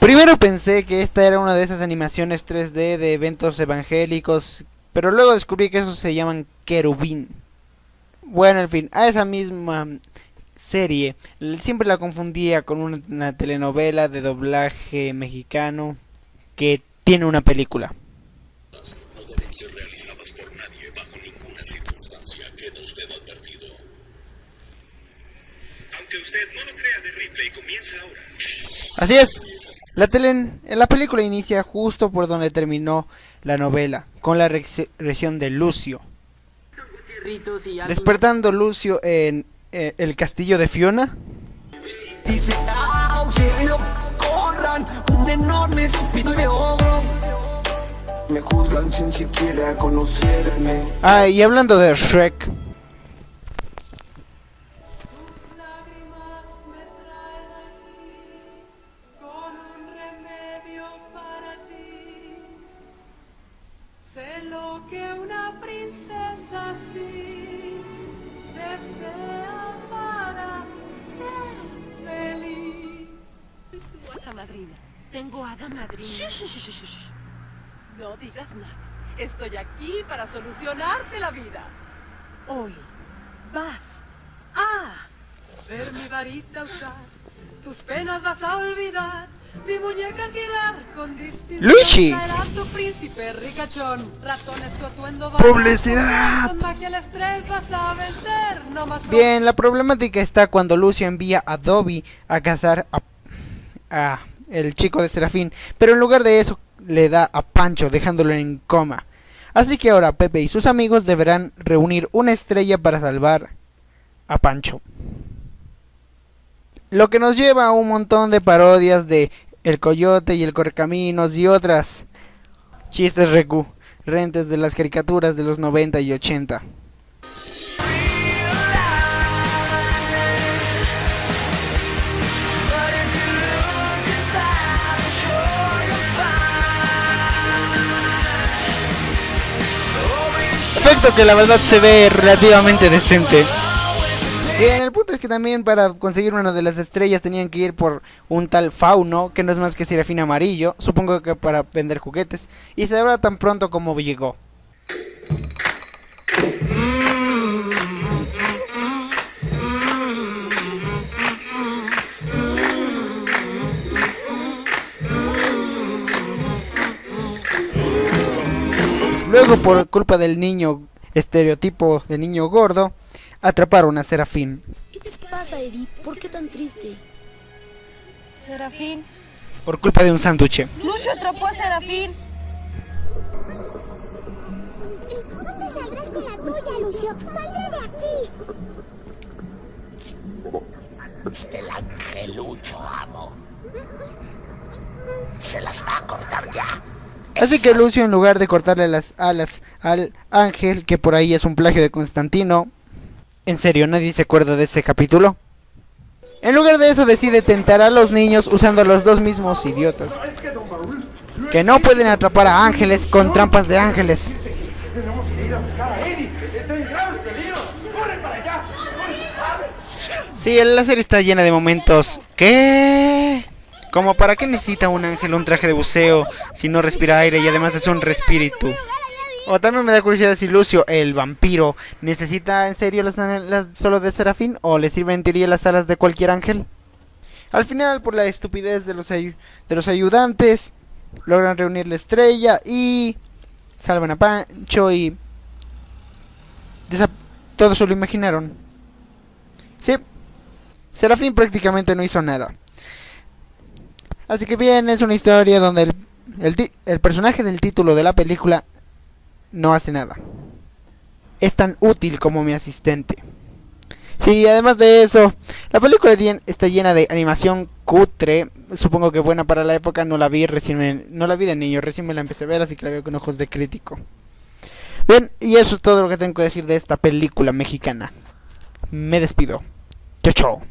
Primero pensé que esta era una de esas animaciones 3D de eventos evangélicos, pero luego descubrí que esos se llaman querubín. Bueno, en fin, a esa misma serie siempre la confundía con una telenovela de doblaje mexicano que tiene una película. no deben ser realizadas por nadie bajo ninguna circunstancia. Queda usted advertido. Aunque usted no lo crea, The Replay comienza ahora. Así es. La, tele, la película inicia justo por donde terminó la novela, con la regresión de Lucio. Despertando Lucio en eh, el castillo de Fiona. Dice auxilio, corran, un enorme estúpido de ogro. Me juzgan sin siquiera conocerme. Ah, y hablando de Shrek. Lo que una princesa así desea para ser feliz. Tengo hada madrina. Tengo hada madrina. No digas nada. Estoy aquí para solucionarte la vida. Hoy vas a Ver mi varita usar, tus penas vas a olvidar. Mi muñeca girar con distinción Luigi. tu príncipe ricachón. Ratones tu atuendo va a Publicidad. Con magia el estrés vas a vencer. No más Bien, la problemática está cuando Lucio envía a Dobby a cazar a, a el chico de Serafín, pero en lugar de eso le da a Pancho dejándolo en coma. Así que ahora Pepe y sus amigos deberán reunir una estrella para salvar a Pancho. Lo que nos lleva a un montón de parodias de El Coyote y el Correcaminos y otras chistes recurrentes de las caricaturas de los 90 y 80. But if you look inside, I'm sure you'll find. Efecto que la verdad se ve relativamente decente. Bien, el punto es que también para conseguir una de las estrellas tenían que ir por un tal Fauno, que no es más que Serafín Amarillo, supongo que para vender juguetes, y se sabrá tan pronto como llegó. Luego, por culpa del niño estereotipo de niño gordo, atraparon a Serafín. ¿Qué te pasa, Eddie? ¿Por qué tan triste? Serafín. Por culpa de un sándwich. Lucio atrapó a Serafín. No te saldrás con la tuya, Lucio. Saldré de aquí. Este el angelucho, amo. Se las va a cortar ya. Así que Lucio, en lugar de cortarle las alas al ángel, que por ahí es un plagio de Constantino, ¿en serio nadie se acuerda de ese capítulo? En lugar de eso decide tentar a los niños usando los dos mismos idiotas. Que no pueden atrapar a ángeles con trampas de ángeles. Sí, la serie está llena de momentos. ¿Qué? Como para qué necesita un ángel un traje de buceo si no respira aire y además es un respíritu. O también me da curiosidad si Lucio, el vampiro, necesita en serio las alas solo de Serafín o le sirve en teoría las alas de cualquier ángel. Al final, por la estupidez de los, de los ayudantes, logran reunir la estrella y salvan a Pancho y... desa- Todos se lo imaginaron. Sí, Serafín prácticamente no hizo nada. Así que bien, es una historia donde el, el, el personaje del título de la película no hace nada. Es tan útil como mi asistente. Sí, además de eso, la película está llena de animación cutre. Supongo que buena para la época. No la vi recién, me- no la vi de niño, recién me la empecé a ver, así que la veo con ojos de crítico. Bien, y eso es todo lo que tengo que decir de esta película mexicana. Me despido. Chao, chao.